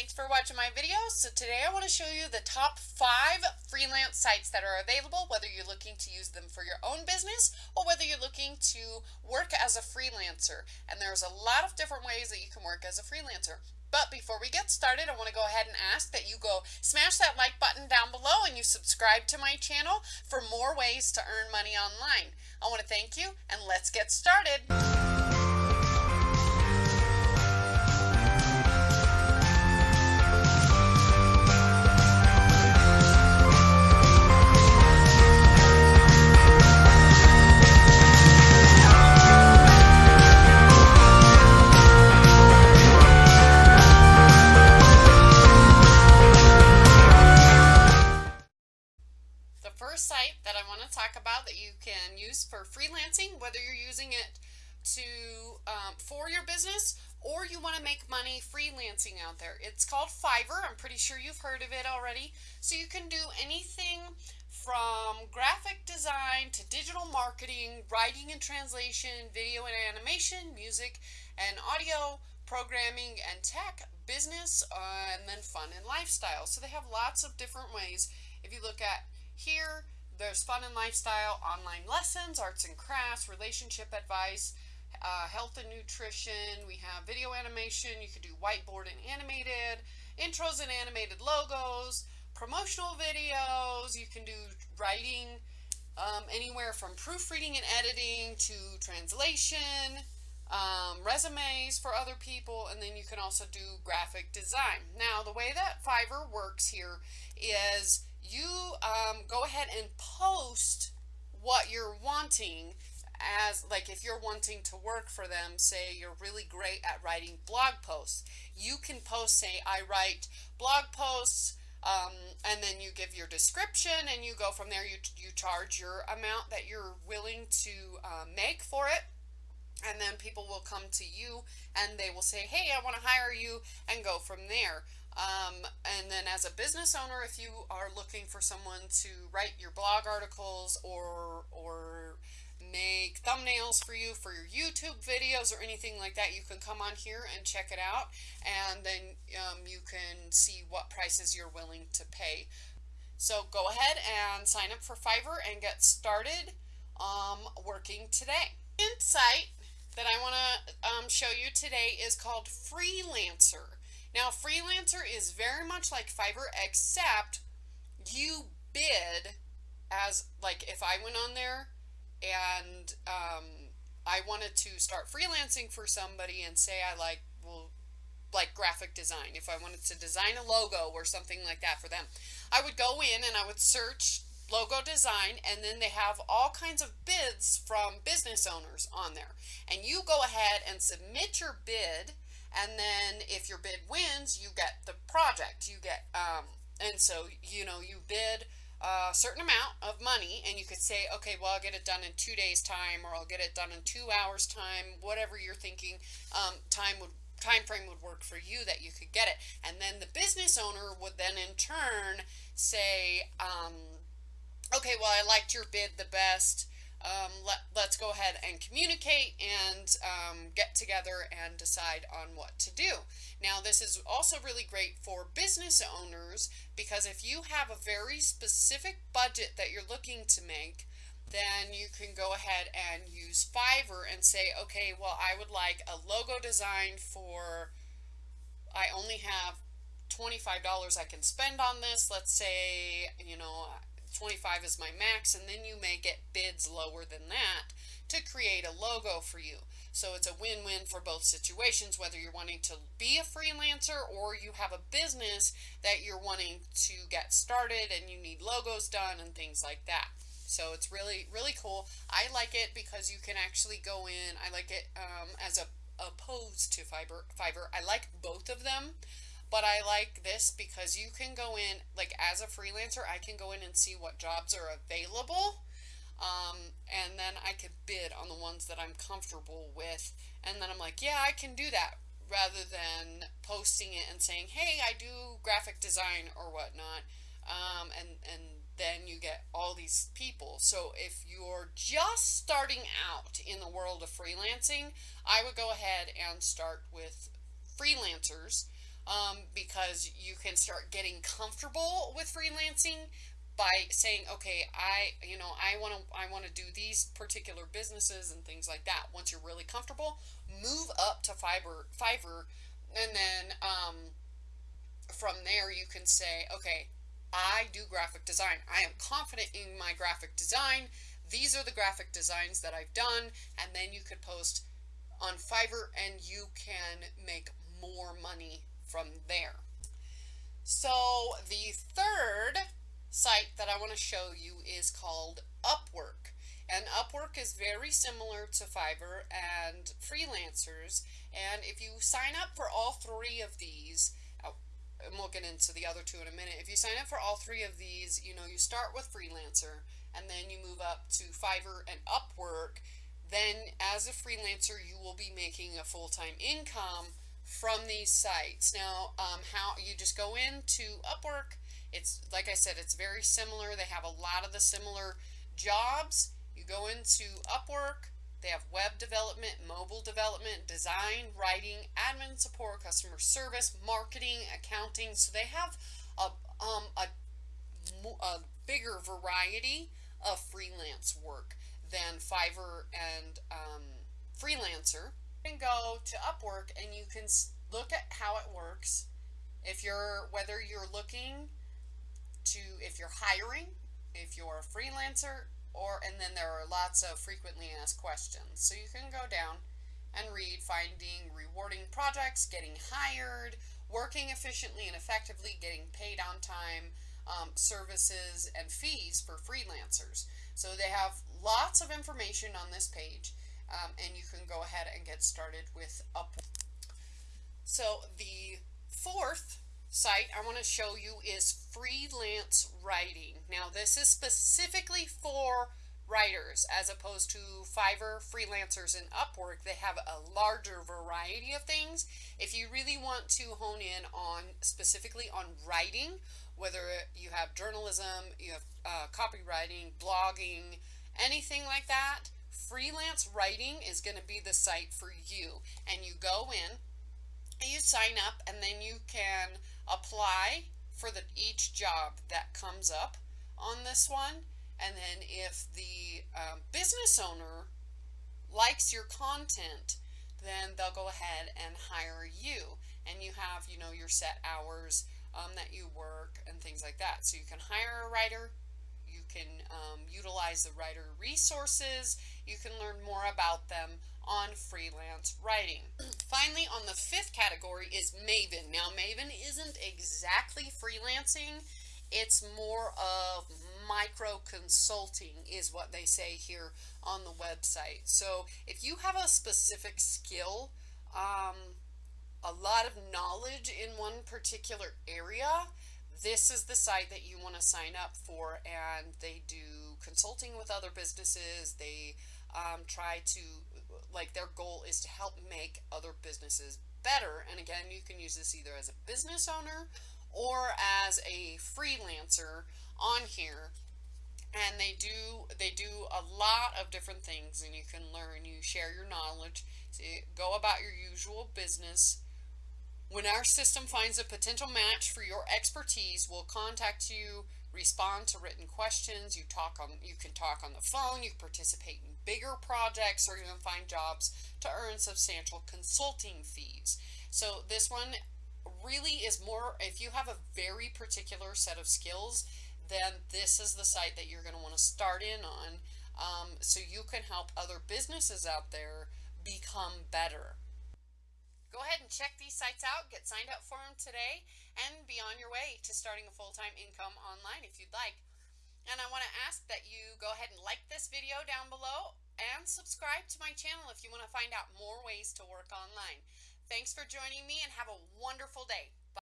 thanks for watching my video. So today I want to show you the top five freelance sites that are available, whether you're looking to use them for your own business or whether you're looking to work as a freelancer. And there's a lot of different ways that you can work as a freelancer. But before we get started, I want to go ahead and ask that you go smash that like button down below and you subscribe to my channel for more ways to earn money online. I want to thank you and let's get started. Freelancing, whether you're using it to um, for your business or you want to make money freelancing out there. It's called Fiverr. I'm pretty sure you've heard of it already. So you can do anything from graphic design to digital marketing, writing and translation, video and animation, music and audio, programming and tech, business, uh, and then fun and lifestyle. So they have lots of different ways. If you look at here, there's fun and lifestyle, online lessons, arts and crafts, relationship advice, uh, health and nutrition. We have video animation. You could do whiteboard and animated, intros and animated logos, promotional videos. You can do writing um, anywhere from proofreading and editing to translation, um, resumes for other people, and then you can also do graphic design. Now, the way that Fiverr works here is you um, go ahead and post what you're wanting as like if you're wanting to work for them say you're really great at writing blog posts you can post say I write blog posts um, and then you give your description and you go from there. You, you charge your amount that you're willing to uh, make for it and then people will come to you and they will say hey I want to hire you and go from there um, and then as a business owner, if you are looking for someone to write your blog articles or, or make thumbnails for you for your YouTube videos or anything like that, you can come on here and check it out. And then um, you can see what prices you're willing to pay. So go ahead and sign up for Fiverr and get started um, working today. Insight that I want to um, show you today is called Freelancer. Now, Freelancer is very much like Fiverr, except you bid as, like, if I went on there and um, I wanted to start freelancing for somebody and say I like, well, like graphic design, if I wanted to design a logo or something like that for them, I would go in and I would search logo design and then they have all kinds of bids from business owners on there. And you go ahead and submit your bid and then if your bid wins you get the project. You get um, and so you know you bid a certain amount of money and you could say okay well I'll get it done in two days time or I'll get it done in two hours time whatever you're thinking um, time would time frame would work for you that you could get it. And then the business owner would then in turn say um, okay well I liked your bid the best um, let, let's go ahead and communicate and um, get together and decide on what to do. Now this is also really great for business owners because if you have a very specific budget that you're looking to make then you can go ahead and use Fiverr and say okay well I would like a logo design for I only have $25 I can spend on this let's say you know 25 is my max and then you may get bids lower than that to create a logo for you. So it's a win-win for both situations, whether you're wanting to be a freelancer or you have a business that you're wanting to get started and you need logos done and things like that. So it's really, really cool. I like it because you can actually go in. I like it um, as a opposed to Fiverr. Fiverr. I like both of them. But I like this because you can go in, like as a freelancer, I can go in and see what jobs are available. Um, and then I could bid on the ones that I'm comfortable with. And then I'm like, yeah, I can do that rather than posting it and saying, hey, I do graphic design or whatnot. Um, and, and then you get all these people. So if you're just starting out in the world of freelancing, I would go ahead and start with freelancers um, because you can start getting comfortable with freelancing by saying, okay, I, you know, I want to, I want to do these particular businesses and things like that. Once you're really comfortable, move up to Fiverr, Fiverr, and then um, from there you can say, okay, I do graphic design. I am confident in my graphic design. These are the graphic designs that I've done, and then you could post on Fiverr and you can make more money from there. So the third site that I want to show you is called Upwork. And Upwork is very similar to Fiverr and freelancers. And if you sign up for all three of these, and we'll get into the other two in a minute. If you sign up for all three of these, you know, you start with freelancer and then you move up to Fiverr and Upwork. Then as a freelancer, you will be making a full-time income from these sites. Now, um, how you just go into Upwork. It's like I said, it's very similar. They have a lot of the similar jobs. You go into Upwork. They have web development, mobile development, design, writing, admin support, customer service, marketing, accounting. So they have a, um, a, a bigger variety of freelance work than Fiverr and um, Freelancer can go to Upwork and you can look at how it works. If you're, whether you're looking to, if you're hiring, if you're a freelancer, or, and then there are lots of frequently asked questions. So you can go down and read finding rewarding projects, getting hired, working efficiently and effectively, getting paid on time, um, services and fees for freelancers. So they have lots of information on this page um, and you can go ahead and get started with Upwork. So the fourth site I want to show you is freelance writing. Now this is specifically for writers as opposed to Fiverr, freelancers, and Upwork. They have a larger variety of things. If you really want to hone in on specifically on writing, whether you have journalism, you have uh, copywriting, blogging, anything like that, freelance writing is going to be the site for you. And you go in, you sign up, and then you can apply for the each job that comes up on this one. And then if the um, business owner likes your content, then they'll go ahead and hire you. And you have, you know, your set hours um, that you work and things like that. So you can hire a writer, you can um, utilize the writer resources, you can learn more about them on freelance writing. Finally, on the fifth category is Maven. Now, Maven isn't exactly freelancing. It's more of micro consulting is what they say here on the website. So if you have a specific skill, um, a lot of knowledge in one particular area, this is the site that you want to sign up for and they do consulting with other businesses. They um, try to, like their goal is to help make other businesses better. And again, you can use this either as a business owner or as a freelancer on here and they do they do a lot of different things and you can learn you share your knowledge you go about your usual business when our system finds a potential match for your expertise we'll contact you respond to written questions you talk on you can talk on the phone you participate in bigger projects or even find jobs to earn substantial consulting fees so this one really is more if you have a very particular set of skills then this is the site that you're going to want to start in on um, so you can help other businesses out there become better. Check these sites out, get signed up for them today, and be on your way to starting a full-time income online if you'd like. And I want to ask that you go ahead and like this video down below and subscribe to my channel if you want to find out more ways to work online. Thanks for joining me and have a wonderful day.